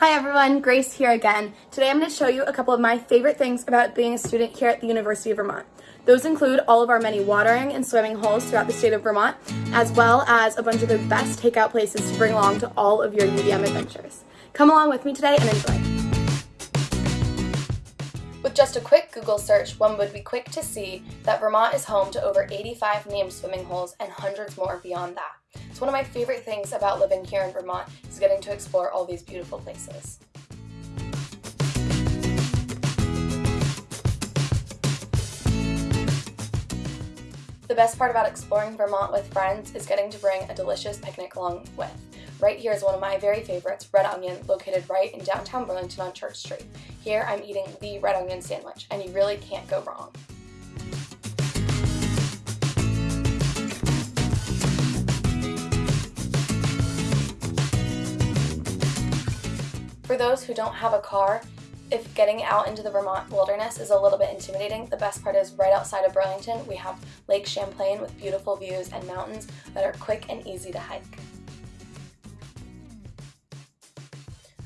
Hi everyone, Grace here again. Today I'm going to show you a couple of my favorite things about being a student here at the University of Vermont. Those include all of our many watering and swimming holes throughout the state of Vermont, as well as a bunch of the best takeout places to bring along to all of your UVM adventures. Come along with me today and enjoy. With just a quick Google search, one would be quick to see that Vermont is home to over 85 named swimming holes and hundreds more beyond that. It's one of my favorite things about living here in Vermont is getting to explore all these beautiful places. The best part about exploring Vermont with friends is getting to bring a delicious picnic along with. Right here is one of my very favorites, Red Onion, located right in downtown Burlington on Church Street. Here I'm eating the red onion sandwich, and you really can't go wrong. For those who don't have a car, if getting out into the Vermont wilderness is a little bit intimidating, the best part is right outside of Burlington, we have Lake Champlain with beautiful views and mountains that are quick and easy to hike.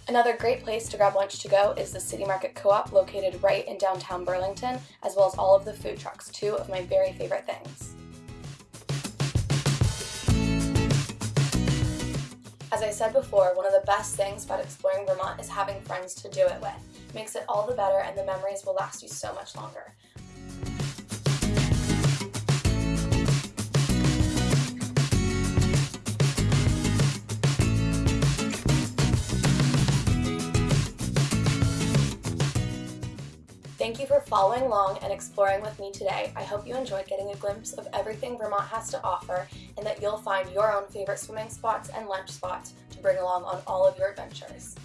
Another great place to grab lunch to go is the City Market Co-op located right in downtown Burlington, as well as all of the food trucks, two of my very favorite things. As I said before, one of the best things about exploring Vermont is having friends to do it with. It makes it all the better and the memories will last you so much longer. Thank you for following along and exploring with me today. I hope you enjoyed getting a glimpse of everything Vermont has to offer and that you'll find your own favorite swimming spots and lunch spots to bring along on all of your adventures.